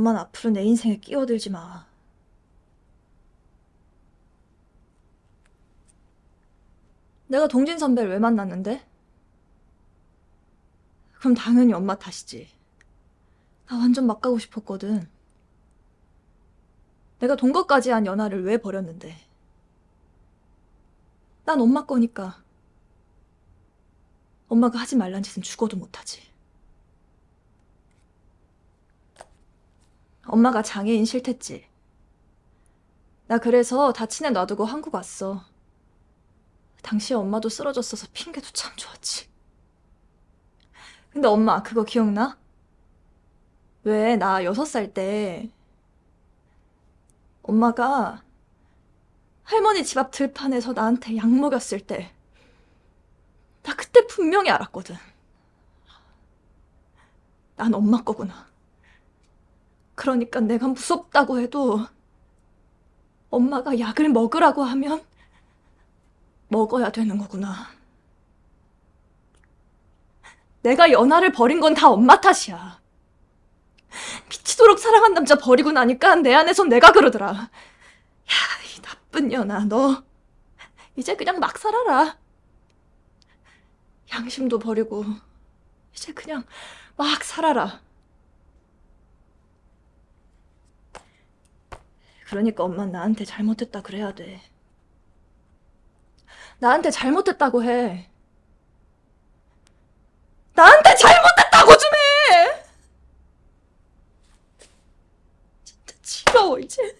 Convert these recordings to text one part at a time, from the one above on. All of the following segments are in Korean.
엄마는 앞으로 내 인생에 끼어들지 마. 내가 동진 선배를 왜 만났는데? 그럼 당연히 엄마 탓이지. 나 완전 막 가고 싶었거든. 내가 동거까지 한 연하를 왜 버렸는데? 난 엄마 거니까. 엄마가 하지 말란 짓은 죽어도 못하지. 엄마가 장애인 싫댔지. 나 그래서 다친 애 놔두고 한국 왔어. 당시에 엄마도 쓰러졌어서 핑계도 참 좋았지. 근데 엄마 그거 기억나? 왜 나 여섯 살 때 엄마가 할머니 집 앞 들판에서 나한테 약 먹였을 때 나 그때 분명히 알았거든. 난 엄마 거구나. 그러니까 내가 무섭다고 해도 엄마가 약을 먹으라고 하면 먹어야 되는 거구나. 내가 연하를 버린 건 다 엄마 탓이야. 미치도록 사랑한 남자 버리고 나니까 내 안에선 내가 그러더라. 야, 이 나쁜 연아, 너 이제 그냥 막 살아라. 양심도 버리고 이제 그냥 막 살아라. 그러니까 엄마는 나한테 잘못했다 그래야 돼. 나한테 잘못했다고 해. 나한테 잘못했다고 좀 해! 진짜 지겨워, 이제.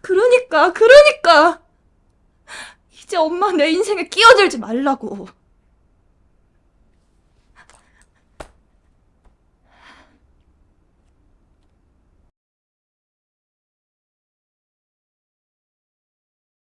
그러니까, 그러니까. 이제 엄마 내 인생에 끼어들지 말라고.